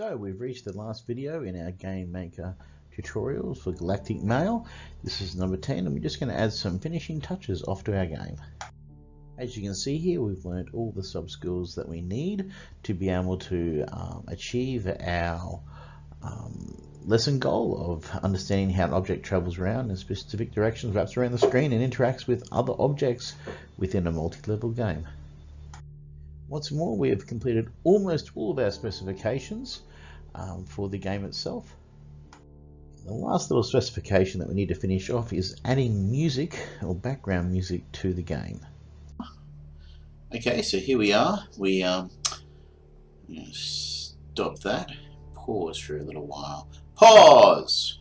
So we've reached the last video in our Game Maker tutorials for Galactic Mail. This is number 10 and we're just going to add some finishing touches off to our game. As you can see here, we've learned all the sub skills that we need to be able to um, achieve our um, lesson goal of understanding how an object travels around in specific directions, wraps around the screen and interacts with other objects within a multi-level game. Once more, we have completed almost all of our specifications um, for the game itself. The last little specification that we need to finish off is adding music or background music to the game. Okay, so here we are. We um, stop that, pause for a little while. Pause!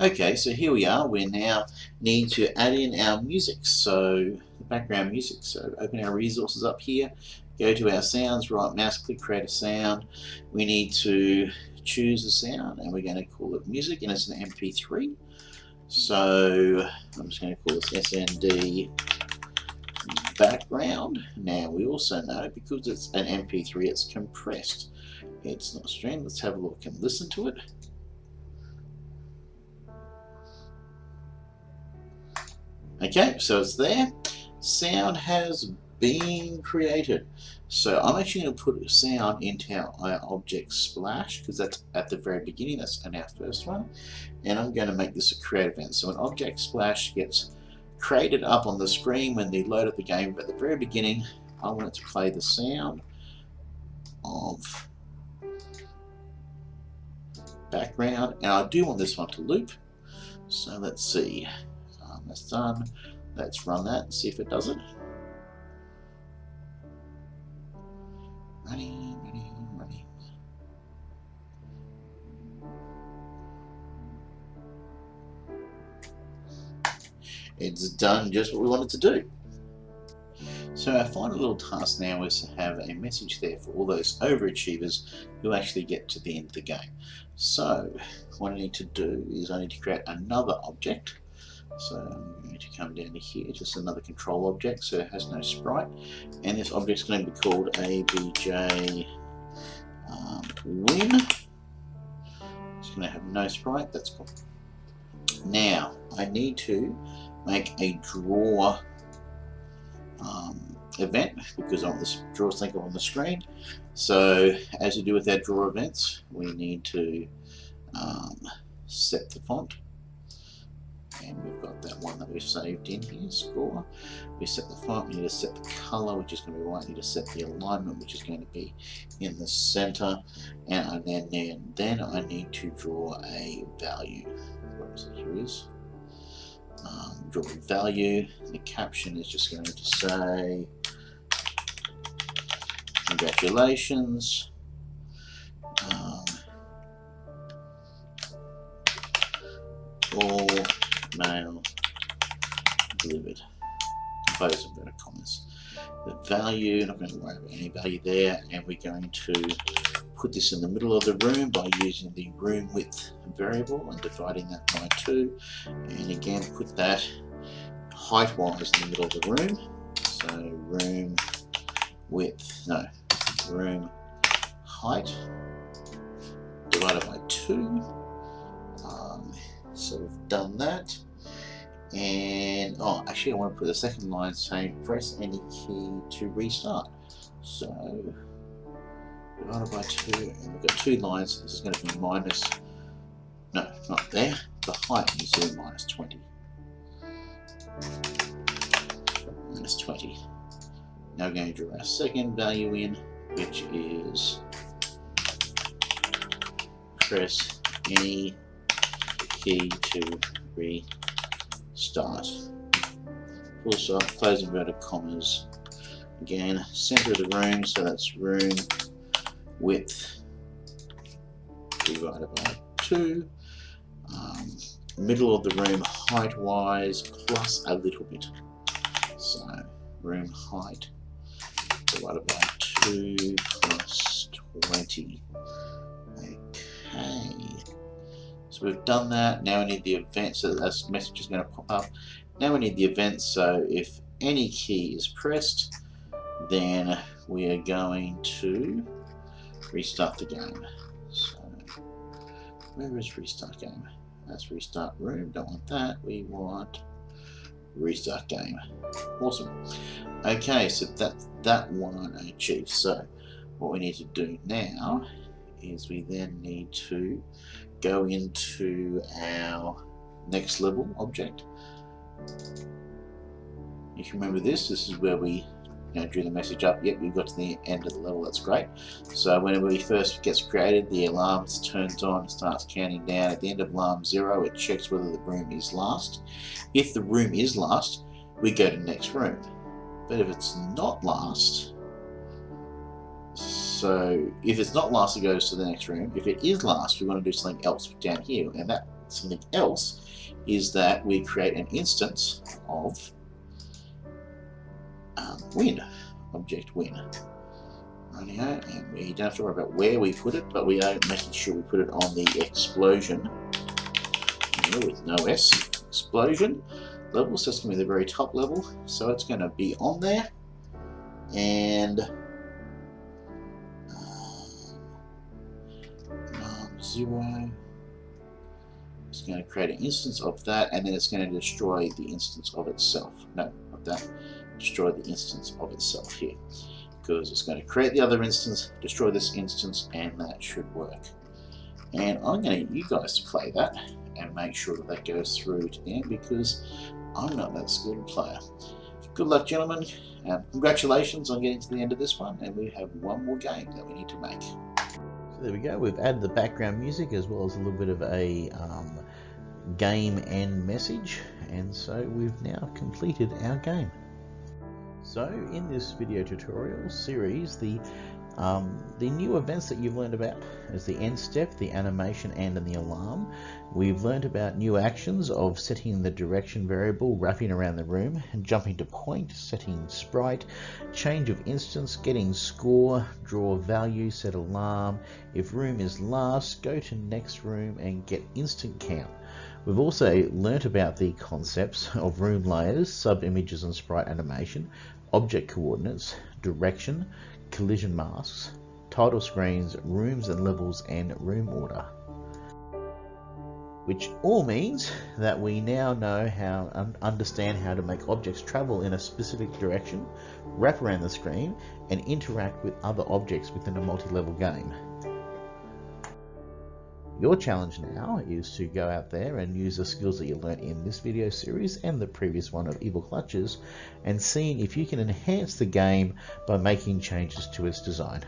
Okay, so here we are. We now need to add in our music. So the background music. So open our resources up here. Go to our sounds, right mouse click, create a sound. We need to choose a sound and we're going to call it music and it's an MP3. So I'm just going to call this SND background. Now we also know because it's an MP3 it's compressed. It's not streamed. Let's have a look and listen to it. Okay, so it's there. Sound has been created. So I'm actually going to put sound into our object splash because that's at the very beginning, that's in our first one. And I'm going to make this a create event. So an object splash gets created up on the screen when they load up the game, but at the very beginning I want it to play the sound of background and I do want this one to loop. So let's see that's done. Let's run that and see if it does it. Running, running, running. It's done just what we wanted to do. So our final little task now is to have a message there for all those overachievers who actually get to the end of the game. So what I need to do is I need to create another object so I'm going to come down to here, just another control object, so it has no sprite. And this object is going to be called ABJ um, win. It's going to have no sprite, that's cool. Now, I need to make a draw um, event because I want this draw thing on the screen. So, as you do with our draw events, we need to um, set the font and we've got that one that we've saved in here, score. We set the font, we need to set the color, which is going to be white, we need to set the alignment, which is going to be in the center, and then, then, then I need to draw a value. Where is it? Here is. Um, draw a value, the caption is just going to say, congratulations, um, all mail delivered. Compose inverted commas. The value, not going to worry about any value there, and we're going to put this in the middle of the room by using the room width variable and dividing that by 2 and again put that height wise in the middle of the room so room width no room height divided by 2 so we've done that. And, oh, actually I want to put the second line saying press any key to restart. So, divided by 2, and we've got two lines, this is going to be minus, no, not there, the height is to minus 20. Minus 20. Now we're going to draw our second value in, which is press any key to restart. Full stop, close inverted commas. Again, center of the room, so that's room width divided by 2. Um, middle of the room height wise plus a little bit. So room height divided by 2 plus 20. So we've done that. Now we need the event. So this message is going to pop up. Now we need the event. So if any key is pressed, then we are going to restart the game. So, where is restart game? That's restart room, don't want that. We want restart game. Awesome. Okay, so that, that one achieved. So, what we need to do now is we then need to go into our next level object. If you can remember this, this is where we you know, drew the message up. Yep, we've got to the end of the level, that's great. So whenever it first gets created, the alarm turns on, starts counting down. At the end of alarm zero, it checks whether the room is last. If the room is last, we go to next room. But if it's not last, so if it's not last, it goes to the next room. If it is last, we want to do something else down here. And that something else is that we create an instance of um, win, object win. Rightio, and we don't have to worry about where we put it, but we are making sure we put it on the explosion with no S, explosion level, so it's going to be the very top level, so it's going to be on there, and um, zero, it's going to create an instance of that, and then it's going to destroy the instance of itself, no, of that, destroy the instance of itself here because it's going to create the other instance, destroy this instance, and that should work. And I'm going to you guys to play that and make sure that that goes through to the end because I'm not that skilled player. Good luck, gentlemen. Um, congratulations on getting to the end of this one, and we have one more game that we need to make. There we go. We've added the background music as well as a little bit of a um, game and message, and so we've now completed our game. So in this video tutorial series, the um, the new events that you've learned about is the end step, the animation and the alarm. We've learned about new actions of setting the direction variable, wrapping around the room, and jumping to point, setting sprite, change of instance, getting score, draw value, set alarm. If room is last, go to next room and get instance count. We've also learnt about the concepts of room layers, sub-images and sprite animation, object coordinates, direction, collision masks, title screens, rooms and levels, and room order. Which all means that we now know how and understand how to make objects travel in a specific direction, wrap around the screen, and interact with other objects within a multi-level game. Your challenge now is to go out there and use the skills that you learned in this video series and the previous one of Evil Clutches and seeing if you can enhance the game by making changes to its design.